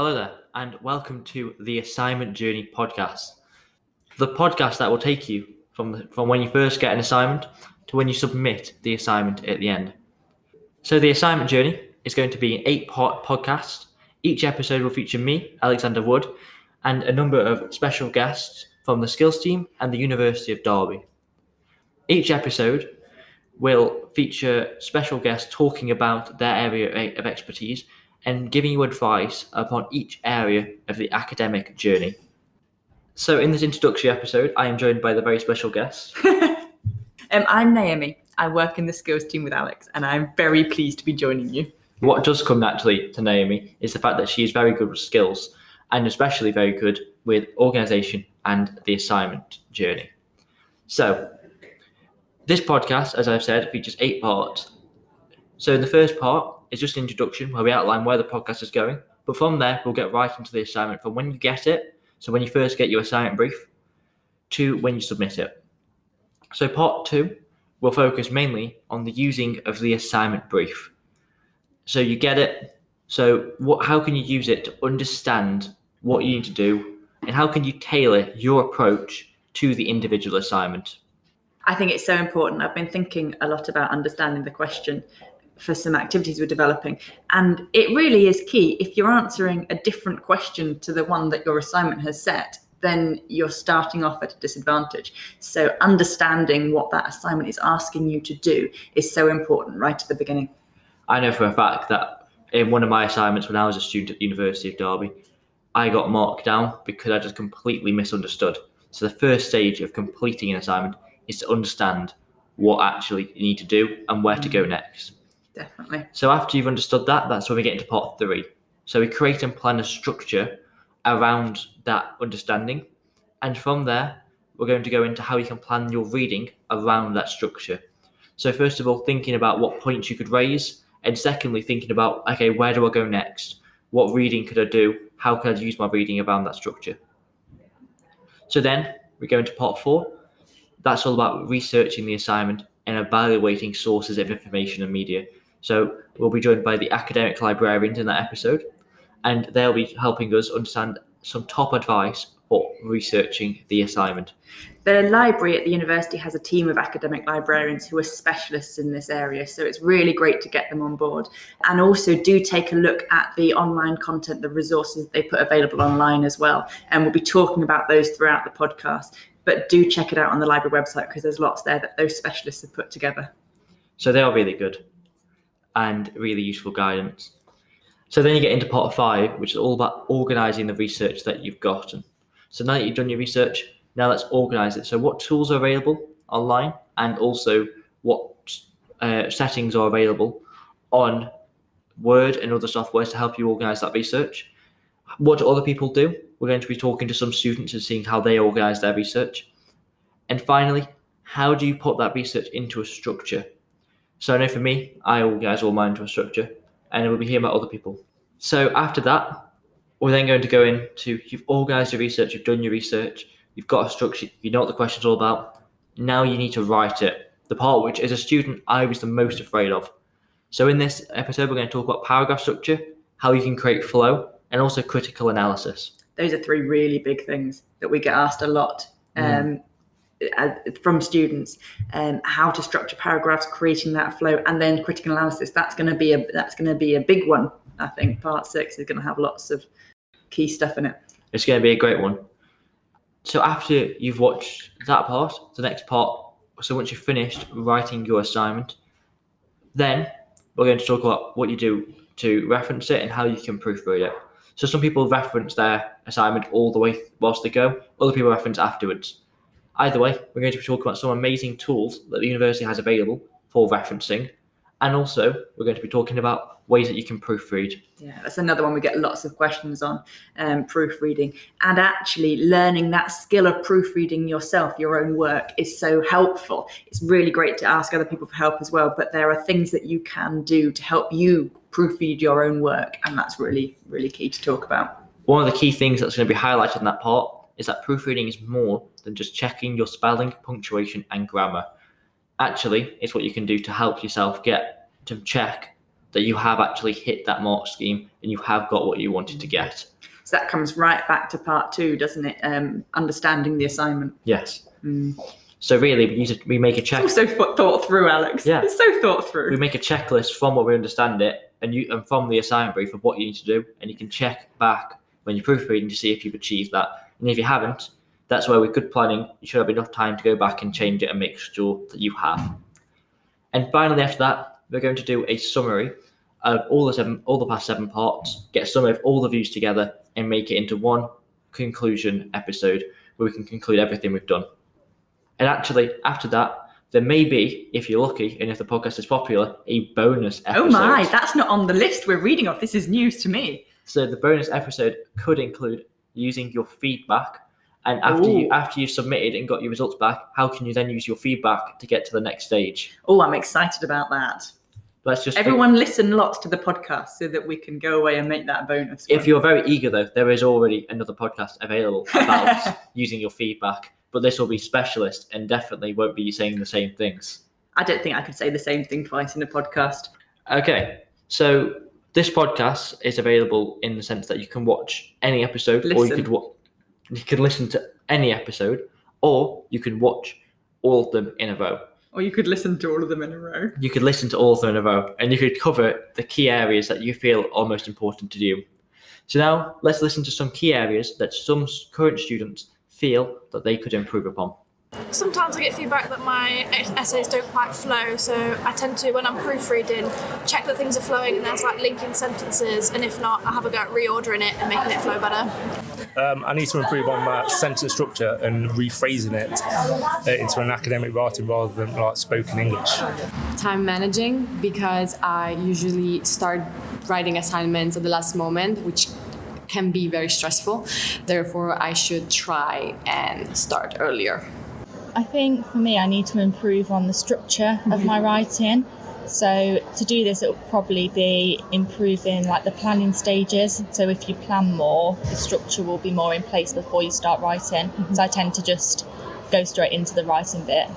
Hello there, and welcome to the Assignment Journey podcast. The podcast that will take you from, the, from when you first get an assignment to when you submit the assignment at the end. So, the Assignment Journey is going to be an eight part podcast. Each episode will feature me, Alexander Wood, and a number of special guests from the Skills team and the University of Derby. Each episode will feature special guests talking about their area of expertise and giving you advice upon each area of the academic journey. So, in this introductory episode, I am joined by the very special guest. um, I'm Naomi. I work in the skills team with Alex, and I'm very pleased to be joining you. What does come naturally to Naomi is the fact that she is very good with skills, and especially very good with organisation and the assignment journey. So, this podcast, as I've said, features eight parts. So, in the first part, is just an introduction where we outline where the podcast is going. But from there, we'll get right into the assignment from when you get it, so when you first get your assignment brief, to when you submit it. So, part two will focus mainly on the using of the assignment brief. So, you get it. So, what, how can you use it to understand what you need to do, and how can you tailor your approach to the individual assignment? I think it's so important. I've been thinking a lot about understanding the question for some activities we're developing. And it really is key. If you're answering a different question to the one that your assignment has set, then you're starting off at a disadvantage. So understanding what that assignment is asking you to do is so important right at the beginning. I know for a fact that in one of my assignments when I was a student at the University of Derby, I got marked down because I just completely misunderstood. So the first stage of completing an assignment is to understand what actually you need to do and where to go mm. next. Definitely. So after you've understood that, that's when we get into part three. So we create and plan a structure around that understanding. And from there, we're going to go into how you can plan your reading around that structure. So first of all, thinking about what points you could raise, and secondly, thinking about okay, where do I go next? What reading could I do? How can I use my reading around that structure? So then we go into part four. That's all about researching the assignment and evaluating sources of information and media. So we'll be joined by the academic librarians in that episode, and they'll be helping us understand some top advice for researching the assignment. The library at the university has a team of academic librarians who are specialists in this area, so it's really great to get them on board. And also, do take a look at the online content, the resources they put available online as well. And we'll be talking about those throughout the podcast. But do check it out on the library website because there's lots there that those specialists have put together. So they are really good and really useful guidance. So then you get into part five, which is all about organizing the research that you've gotten. So now that you've done your research, now let's organize it. So what tools are available online and also what uh, settings are available on Word and other softwares to help you organize that research. What do other people do? We're going to be talking to some students and seeing how they organize their research. And finally, how do you put that research into a structure? So I know for me, I organise all mine into a structure, and it will be here about other people. So after that, we're then going to go into you've organised your research, you've done your research, you've got a structure, you know what the question's all about. Now you need to write it. The part which, as a student, I was the most afraid of. So in this episode, we're going to talk about paragraph structure, how you can create flow, and also critical analysis. Those are three really big things that we get asked a lot. Mm. Um, from students um, how to structure paragraphs creating that flow and then critical analysis. That's going to be a that's going to be a big one i think. Part six is going to have lots of key stuff in it. It's going to be a great one. So after you've watched that part the next part so once you've finished writing your assignment then we're going to talk about what you do to reference it and how you can proofread it. So some people reference their assignment all the way whilst they go other people reference afterwards Either way, we're going to be talking about some amazing tools that the university has available for referencing. And also, we're going to be talking about ways that you can proofread. Yeah, that's another one we get lots of questions on um, proofreading. And actually, learning that skill of proofreading yourself, your own work, is so helpful. It's really great to ask other people for help as well. But there are things that you can do to help you proofread your own work. And that's really, really key to talk about. One of the key things that's going to be highlighted in that part is that proofreading is more than just checking your spelling, punctuation, and grammar. Actually, it's what you can do to help yourself get to check that you have actually hit that mark scheme and you have got what you wanted to get. So that comes right back to part two, doesn't it? Um, understanding the assignment. Yes. Mm. So really, we use it, we make a check. It's also thought through, Alex. Yeah. It's so thought through. we make a checklist from what we understand it and you and from the assignment brief of what you need to do and you can check back when you're proofreading to see if you've achieved that and if you haven't that's where with good planning you should have enough time to go back and change it and make sure that you have and finally after that we're going to do a summary of all the seven all the past seven parts get a summary of all the views together and make it into one conclusion episode where we can conclude everything we've done and actually after that there may be, if you're lucky and if the podcast is popular, a bonus episode. Oh my, that's not on the list we're reading off. This is news to me. So the bonus episode could include using your feedback. And after you after you've submitted and got your results back, how can you then use your feedback to get to the next stage? Oh, I'm excited about that. Let's just Everyone listen lots to the podcast so that we can go away and make that a bonus. if one. you're very eager though, there is already another podcast available about using your feedback. But this will be specialist and definitely won't be saying the same things. I don't think I could say the same thing twice in a podcast. Okay, so this podcast is available in the sense that you can watch any episode, or you Listen. could wa- you can listen to any episode, or you can watch all of them in a row. Or you could listen to all of them in a row. You could listen to all of them in a row, and you could cover the key areas that you feel are most important to you. So now let's listen to some key areas that some s- current students feel that they could improve upon. Sometimes I get feedback that my essays don't quite flow, so I tend to, when I'm proofreading, check that things are flowing and there's like linking sentences, and if not, I have a go at reordering it and making it flow better. Um, I need to improve on my sentence structure and rephrasing it uh, into an academic writing rather than like spoken English. time managing because I usually start writing assignments at the last moment, which can be very stressful. Therefore, I should try and start earlier. I think for me, I need to improve on the structure of my mm-hmm. writing. So to do this, it will probably be improving like the planning stages. So if you plan more, the structure will be more in place before you start writing. Mm-hmm. So I tend to just go straight into the writing bit.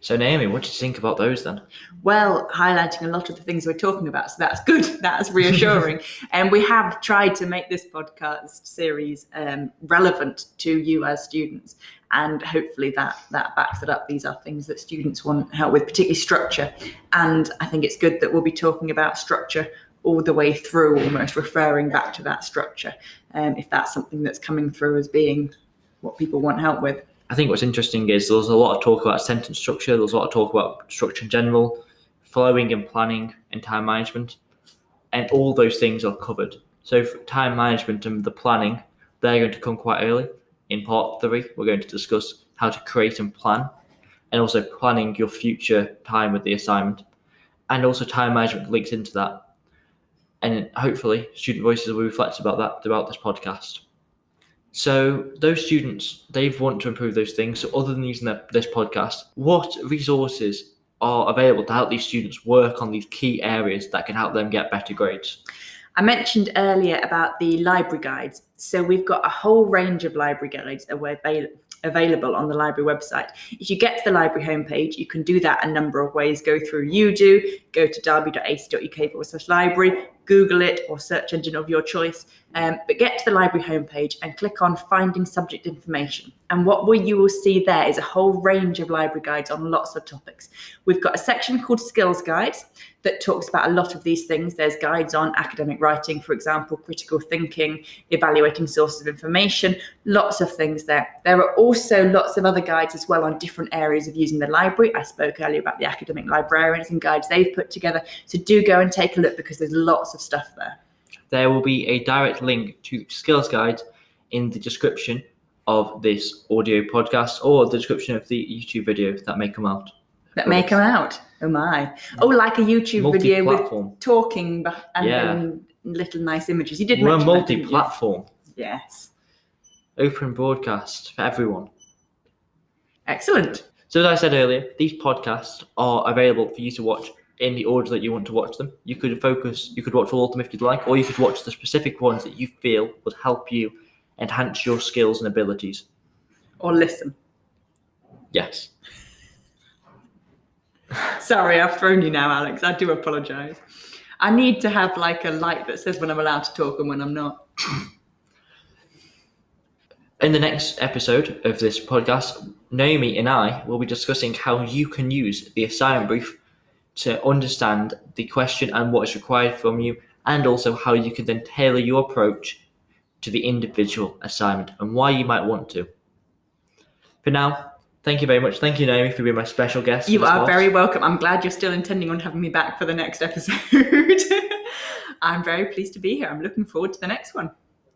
So Naomi, what did you think about those then? Well, highlighting a lot of the things we're talking about, so that's good. That's reassuring. and we have tried to make this podcast series um, relevant to you as students, and hopefully that that backs it up. These are things that students want help with, particularly structure. And I think it's good that we'll be talking about structure all the way through, almost referring back to that structure, um, if that's something that's coming through as being what people want help with. I think what's interesting is there's a lot of talk about sentence structure, there's a lot of talk about structure in general, flowing and planning and time management, and all those things are covered. So time management and the planning, they're going to come quite early. In part three, we're going to discuss how to create and plan, and also planning your future time with the assignment, and also time management links into that. And hopefully, student voices will reflect about that throughout this podcast. So those students, they want to improve those things. So other than using the, this podcast, what resources are available to help these students work on these key areas that can help them get better grades? I mentioned earlier about the library guides. So we've got a whole range of library guides avail- available on the library website. If you get to the library homepage, you can do that a number of ways. Go through UDO, go to derby.ac.uk forward slash library, Google it or search engine of your choice. Um, but get to the library homepage and click on finding subject information. And what we, you will see there is a whole range of library guides on lots of topics. We've got a section called skills guides that talks about a lot of these things. There's guides on academic writing, for example, critical thinking, evaluating sources of information, lots of things there. There are also lots of other guides as well on different areas of using the library. I spoke earlier about the academic librarians and guides they've put together. So do go and take a look because there's lots of stuff there. There will be a direct link to skills guide in the description of this audio podcast or the description of the YouTube video that may come out. That may come out. Oh my. Oh, like a YouTube video with talking and, Yeah. and little nice images. You did We're mention that, didn't you? multi-platform, Yes. open broadcast for everyone. Excellent. So as I said earlier, these podcasts are available for you to watch in the order that you want to watch them. You could focus, you could watch all of them if you'd like, or you could watch the specific ones that you feel would help you enhance your skills and abilities. Or listen. Yes. Sorry, I've thrown you now, Alex. I do apologise. I need to have like a light that says when I'm allowed to talk and when I'm not. In the next episode of this podcast, Naomi and I will be discussing how you can use the assignment brief to understand the question and what is required from you, and also how you can then tailor your approach to the individual assignment and why you might want to. For now, thank you very much. Thank you, Naomi, for being my special guest. You are very welcome. I'm glad you're still intending on having me back for the next episode. I'm very pleased to be here. I'm looking forward to the next one.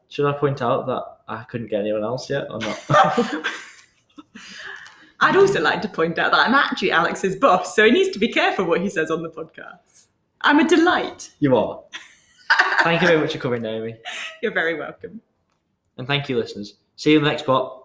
Should I point out that I couldn't get anyone else yet or not? I'd also like to point out that I'm actually Alex's boss, so he needs to be careful what he says on the podcast. I'm a delight. you are. Thank you very much for coming, Naomi. You're very welcome. And thank you, listeners. See you in the next pot.